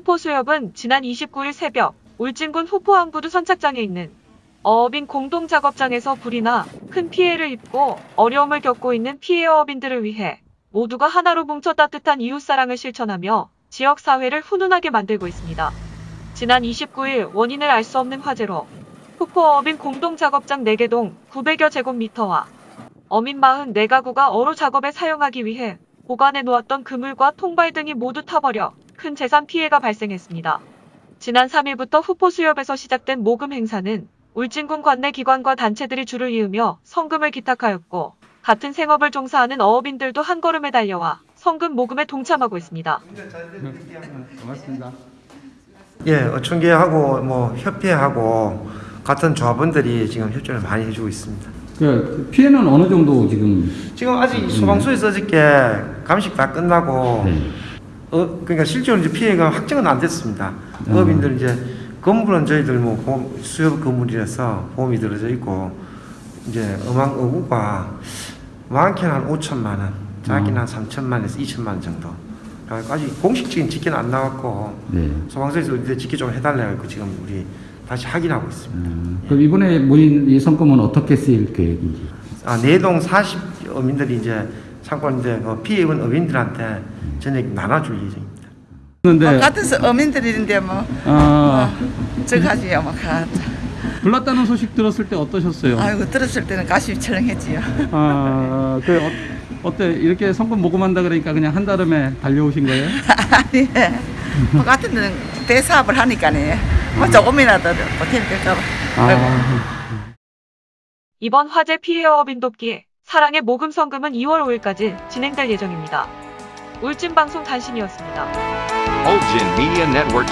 후포수협은 지난 29일 새벽 울진군 후포항부두 선착장에 있는 어업인 공동작업장에서 불이 나 큰 피해를 입고 어려움을 겪고 있는 피해 어업인들을 위해 모두가 하나로 뭉쳐 따뜻한 이웃사랑을 실천하며 지역사회를 훈훈하게 만들고 있습니다. 지난 29일 원인을 알 수 없는 화재로 후포어업인 공동작업장 4개동 900여 제곱미터와 어민 44가구가 어로 작업에 사용하기 위해 보관해 놓았던 그물과 통발 등이 모두 타버려 큰 재산 피해가 발생했습니다. 지난 3일부터 후포 수협에서 시작된 모금 행사는 울진군 관내 기관과 단체들이 줄을 이으며 성금을 기탁하였고 같은 생업을 종사하는 어업인들도 한 걸음에 달려와 성금 모금에 동참하고 있습니다. 고맙습니다. 예, 어촌계하고 뭐 협회하고 같은 조합원들이 지금 협조를 많이 해주고 있습니다. 그 피해는 어느 정도 지금 지금 아직 소방서에서 어저께 감식 다 끝나고 네. 어, 그러니까 실제로 이제 피해가 확정은 안 됐습니다. 어업인들 이제 건물은 저희들 뭐 보험, 수협 건물이라서 보험이 들어져 있고 이제 어망 어구가 많게는 한 5천만 원, 작게는 한 3천만 원에서 2천만 원 정도. 아직 공식적인 집계는 안 나왔고 네. 소방서에서 이제 집계 좀 해달라고 지금 우리 다시 확인하고 있습니다. 음, 그럼 이번에 모인 이 성금은 어떻게 쓰일 계획인지? 아, 내동 40 어민들이 이제 참고인데 그 피해 입은 어민들한테 전액 나눠줄 예정입니다. 그런데 뭐 같은 어민들인데 뭐 아, 저가지요 뭐 가. 불났다는 소식 들었을 때 어떠셨어요? 아이고 들었을 때는 가슴이 철렁했지요. 아, 그 어, 어때 이렇게 성금 모금한다 그러니까 그냥 한 달음에 달려오신 거예요? 아니 뭐 같은 데는 대사업을 하니까네 뭐 조금이라도 보탬이 될까봐. 아, 이번 화재 피해 어업인 돕기 사랑의 모금 성금은 2월 5일까지 진행될 예정입니다. 울진 방송 단신이었습니다. Ulgin Media Network.